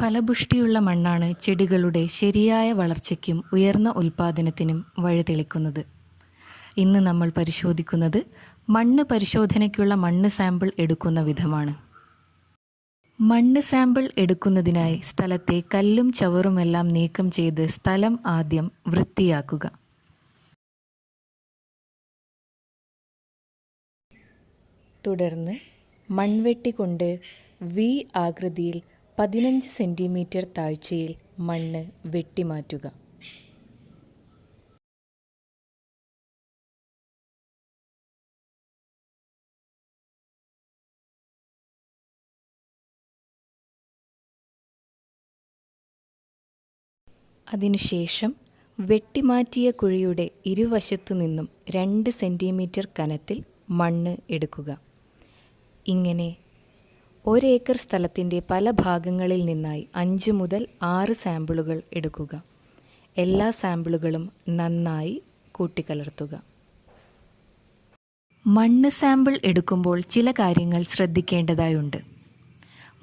ഫലപുഷ്ടിയുള്ള മണ്ണാണ് ചെടികളുടെ ശരിയായ വളർച്ചയ്ക്കും ഉയർന്ന ഉൽപ്പാദനത്തിനും വഴിതെളിക്കുന്നത്. ഇന്ന് നമ്മൾ പരിശോധിക്കുന്നത് മണ്ണ് പരിശോധനയ്ക്കുള്ള മണ്ണ് സാമ്പിൾ എടുക്കുന്ന വിധമാണ്. മണ്ണ് സാമ്പിൾ എടുക്കുന്നതിനായി സ്ഥലത്തെ കല്ലും ചവറുമെല്ലാം നീക്കം ചെയ്ത് സ്ഥലം ആദ്യം വൃത്തിയാക്കുക. തുടർന്ന് മൺവെട്ടി കൊണ്ട് വി ആകൃതിയിൽ പതിനഞ്ച് സെന്റിമീറ്റർ താഴ്ചയിൽ മണ്ണ് വെട്ടിമാറ്റുക. അതിനുശേഷം വെട്ടിമാറ്റിയ കുഴിയുടെ ഇരുവശത്തു നിന്നും രണ്ട് സെന്റിമീറ്റർ കനത്തിൽ മണ്ണ് എടുക്കുക. ഇങ്ങനെ ഒരേക്കർ സ്ഥലത്തിന്റെ പല ഭാഗങ്ങളിൽ നിന്നായി അഞ്ച് മുതൽ ആറ് സാമ്പിളുകൾ എടുക്കുക. എല്ലാ സാമ്പിളുകളും നന്നായി കൂട്ടിക്കലർത്തുക. മണ്ണ് സാമ്പിൾ എടുക്കുമ്പോൾ ചില കാര്യങ്ങൾ ശ്രദ്ധിക്കേണ്ടതായുണ്ട്.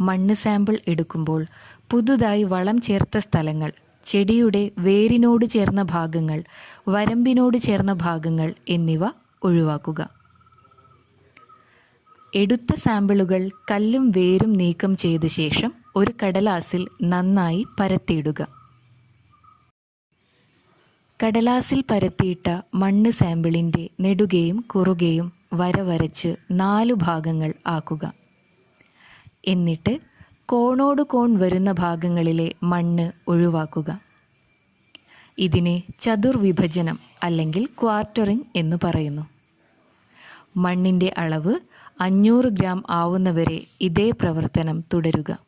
മണ്ണ് സാമ്പിൾ എടുക്കുമ്പോൾ പുതുതായി വളം ചേർത്ത സ്ഥലങ്ങൾ ചെടിയുടെ വേരിനോട് ചേർന്ന ഭാഗങ്ങൾ വരമ്പിനോട് ചേർന്ന ഭാഗങ്ങൾ എന്നിവ ഒഴിവാക്കുക. എടുത്ത സാമ്പിളുകൾ കല്ലും വേരും നീക്കം ചെയ്ത ശേഷം ഒരു കടലാസിൽ നന്നായി പരത്തിയിടുക. കടലാസിൽ പരത്തിയിട്ട മണ്ണ് സാമ്പിളിന്റെ നെടുകയും കുറുകയും വര വരച്ച് നാലു ഭാഗങ്ങൾ ആക്കുക. എന്നിട്ട് കോണോട് കോൺ വരുന്ന ഭാഗങ്ങളിലെ മണ്ണ് ഒഴിവാക്കുക. ഇതിനെ ചതുർവിഭജനം അല്ലെങ്കിൽ ക്വാർട്ടറിംഗ് എന്ന് പറയുന്നു. മണ്ണിന്റെ അളവ് അഞ്ഞൂറ് ഗ്രാം ആവുന്നവരെ ഇതേ പ്രവർത്തനം തുടരുക.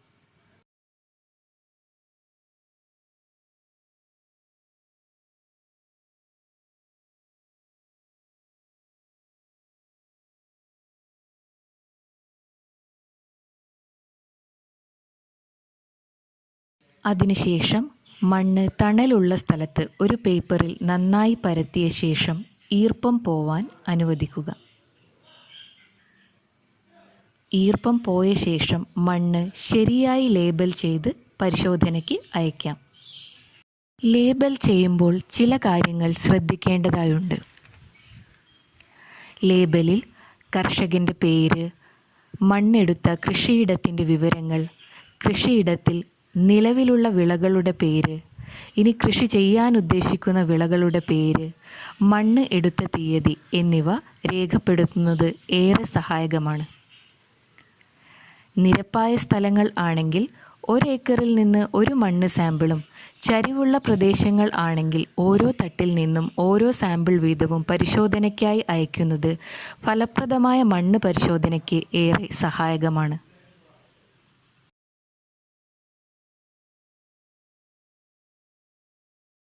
അതിനുശേഷം മണ്ണ് തണലുള്ള സ്ഥലത്ത് ഒരു പേപ്പറിൽ നന്നായി പരത്തിയ ശേഷം ഈർപ്പം പോവാൻ അനുവദിക്കുക. ഈർപ്പം പോയ ശേഷം മണ്ണ് ശരിയായി ലേബൽ ചെയ്ത് പരിശോധനയ്ക്ക് അയക്കാം. ലേബൽ ചെയ്യുമ്പോൾ ചില കാര്യങ്ങൾ ശ്രദ്ധിക്കേണ്ടതായുണ്ട്. ലേബലിൽ കർഷകന്റെ പേര് മണ്ണെടുത്ത കൃഷിയിടത്തിന്റെ വിവരങ്ങൾ കൃഷിയിടത്തിൽ നിലവിലുള്ള വിളകളുടെ പേര് ഇനി കൃഷി ചെയ്യാൻ ഉദ്ദേശിക്കുന്ന വിളകളുടെ പേര് മണ്ണ് എടുത്ത തീയതി എന്നിവ രേഖപ്പെടുത്തുന്നത് ഏറെ സഹായകമാണ്. നിരപ്പായ സ്ഥലങ്ങൾ ആണെങ്കിൽ ഒരേക്കറിൽ നിന്ന് ഒരു മണ്ണ് സാമ്പിളും ചരിവുള്ള പ്രദേശങ്ങൾ ആണെങ്കിൽ ഓരോ തട്ടിൽ നിന്നും ഓരോ സാമ്പിൾ വീതവും പരിശോധനയ്ക്കായി അയക്കുന്നത് ഫലപ്രദമായ മണ്ണ് പരിശോധനയ്ക്ക് ഏറെ സഹായകമാണ്.